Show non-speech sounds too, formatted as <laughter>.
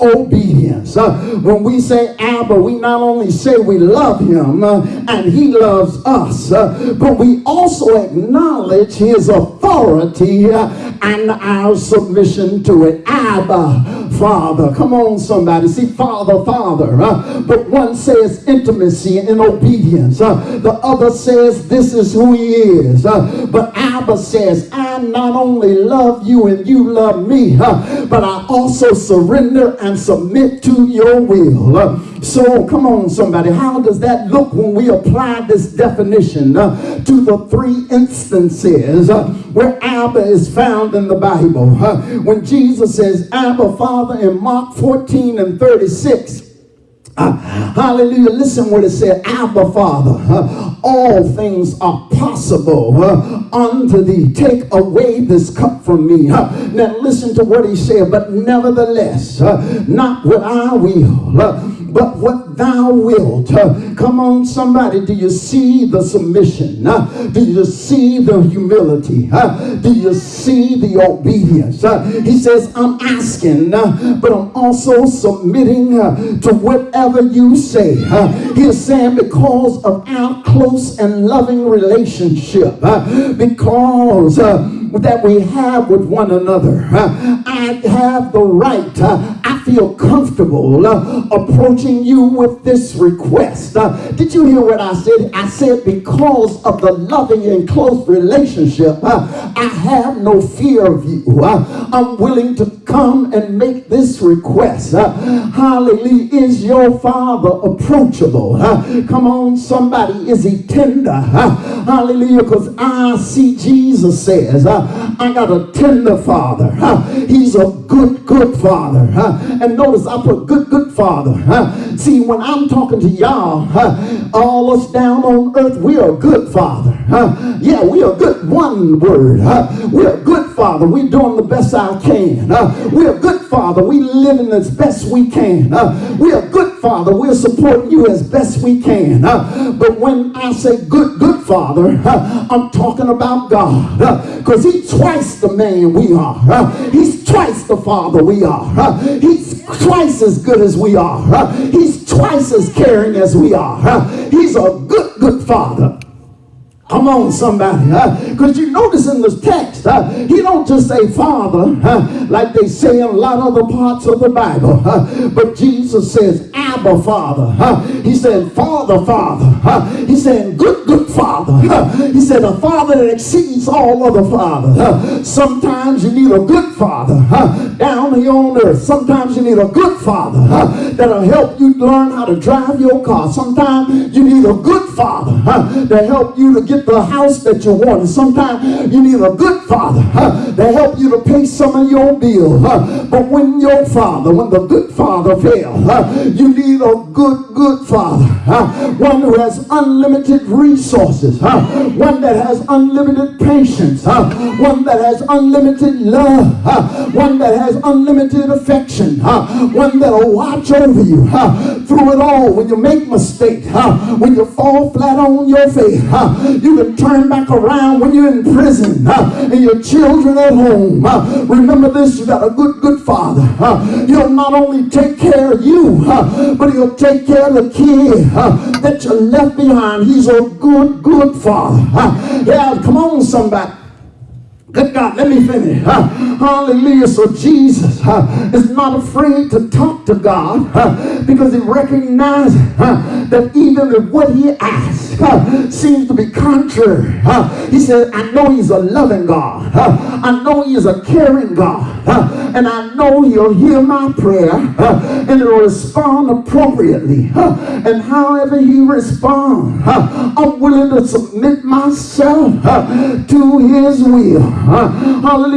obedience. Uh, when we say Abba, we not only say we love him uh, and he loves us, uh, but we also acknowledge his authority uh, and our submission to it. Abba, Father. Come on, somebody. See, Father, Father. Uh, but one says intimacy and obedience. Uh, the other says this is who he is. But Abba says, I not only love you and you love me, but I also surrender and submit to your will. So, come on, somebody. How does that look when we apply this definition uh, to the three instances uh, where Abba is found in the Bible? Uh, when Jesus says, Abba, Father, in Mark 14 and 36, <laughs> hallelujah. Listen what it said. Abba, Father, all things are possible unto thee. Take away this cup from me. Now listen to what he said. But nevertheless, not what I will, but what thou wilt. Uh, come on, somebody. Do you see the submission? Uh, do you see the humility? Uh, do you see the obedience? Uh, he says, I'm asking, uh, but I'm also submitting uh, to whatever you say. He's saying, because of our close and loving relationship, because that we have with one another, I have the right, I feel comfortable approaching you with this request. Uh, did you hear what I said? I said, because of the loving and close relationship, uh, I have no fear of you. Uh, I'm willing to come and make this request. Uh, hallelujah. Is your father approachable? Uh, come on, somebody. Is he tender? Uh, hallelujah. Because I see Jesus says, I got a tender father. He's a good, good father. And notice I put good, good father. See, when I'm talking to y'all, uh, all us down on earth, we are good father. Uh, yeah, we are good. One word. Uh, we are good father. We're doing the best I can. We are good father. We're living as best we can. We are good father. We're supporting you as best we can. But when I say good, good father, I'm talking about God. Because he's twice the man we are. He's twice the father we are. He's twice as good as we are. Uh, he's twice as caring as we are. Uh, he's a good, good father. Come on, somebody. Because you notice in this text, uh, he don't just say Father, uh, like they say in a lot of other parts of the Bible. but Jesus says, Abba, Father. Huh? He said, Father, Father. he said, Good, good Father. he said, A Father that exceeds all other fathers. sometimes you need a good Father huh? down here on earth. Sometimes you need a good Father that'll help you learn how to drive your car. Sometimes you need a good Father to help you to get the house that you want. Sometimes you need a good father huh, to help you to pay some of your bills. Huh. But when your father, when the good father fails, huh, you need a good, good father. One who has unlimited resources. One that has unlimited patience. One that has unlimited love. One that has unlimited affection. One that will watch over you through it all when you make mistakes. When you fall flat on your face. You can turn back around when you're in prison uh, and your children at home. Uh, remember this, you got a good, good father. Uh, he'll not only take care of you, uh, but he'll take care of the kid uh, that you left behind. He's a good, good father. Uh, yeah, come on, somebody. Good God, let me finish. Uh, hallelujah. So Jesus uh, is not afraid to talk to God uh, because he recognizes that even if what he asks seems to be contrary, he said, I know he's a loving God. I know he's a caring God. and I know he'll hear my prayer and he'll respond appropriately. and however he responds, I'm willing to submit myself to his will. Hallelujah.